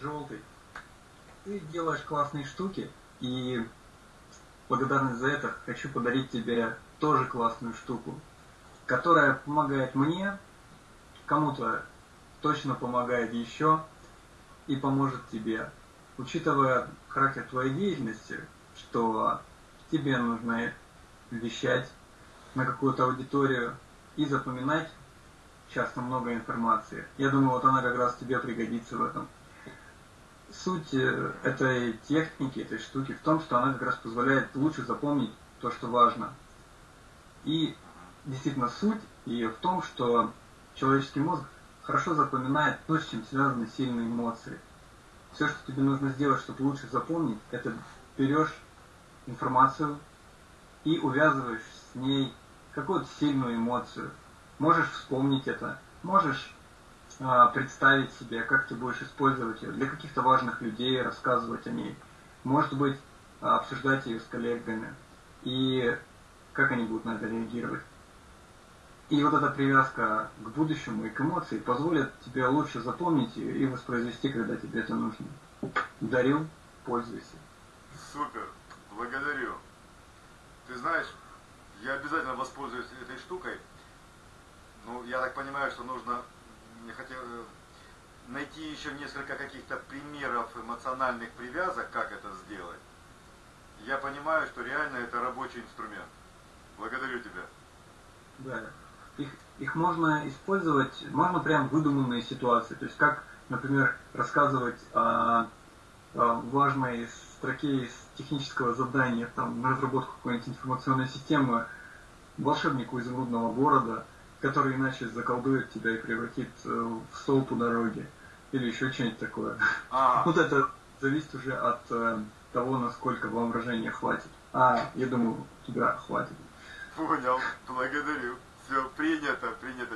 Желтый, ты делаешь классные штуки, и благодарность за это хочу подарить тебе тоже классную штуку, которая помогает мне, кому-то точно помогает еще и поможет тебе. Учитывая характер твоей деятельности, что тебе нужно вещать на какую-то аудиторию и запоминать часто много информации. Я думаю, вот она как раз тебе пригодится в этом. Суть э, этой техники, этой штуки в том, что она как раз позволяет лучше запомнить то, что важно. И действительно суть ее в том, что человеческий мозг хорошо запоминает то, с чем связаны сильные эмоции. Все, что тебе нужно сделать, чтобы лучше запомнить, это берешь информацию и увязываешь с ней какую-то сильную эмоцию. Можешь вспомнить это, можешь представить себе, как ты будешь использовать ее для каких-то важных людей, рассказывать о ней. Может быть, обсуждать ее с коллегами и как они будут на это реагировать. И вот эта привязка к будущему и к эмоции позволит тебе лучше запомнить ее и воспроизвести, когда тебе это нужно. Дарю, пользуйся. Супер, благодарю. Ты знаешь, я обязательно воспользуюсь этой штукой. Ну, я так понимаю, что нужно мне хотел, э, найти еще несколько каких-то примеров эмоциональных привязок, как это сделать. Я понимаю, что реально это рабочий инструмент. Благодарю тебя. Да. Их, их можно использовать, можно прям выдуманные ситуации. То есть как, например, рассказывать о, о важной строке из технического задания там, на разработку какой-нибудь информационной системы волшебнику изумрудного города, который иначе заколдует тебя и превратит э, в столб у дороги. Или еще что-нибудь такое. А. Вот это зависит уже от э, того, насколько воображения хватит. А, я думаю, тебя хватит. Понял, благодарю. Все, принято, принято.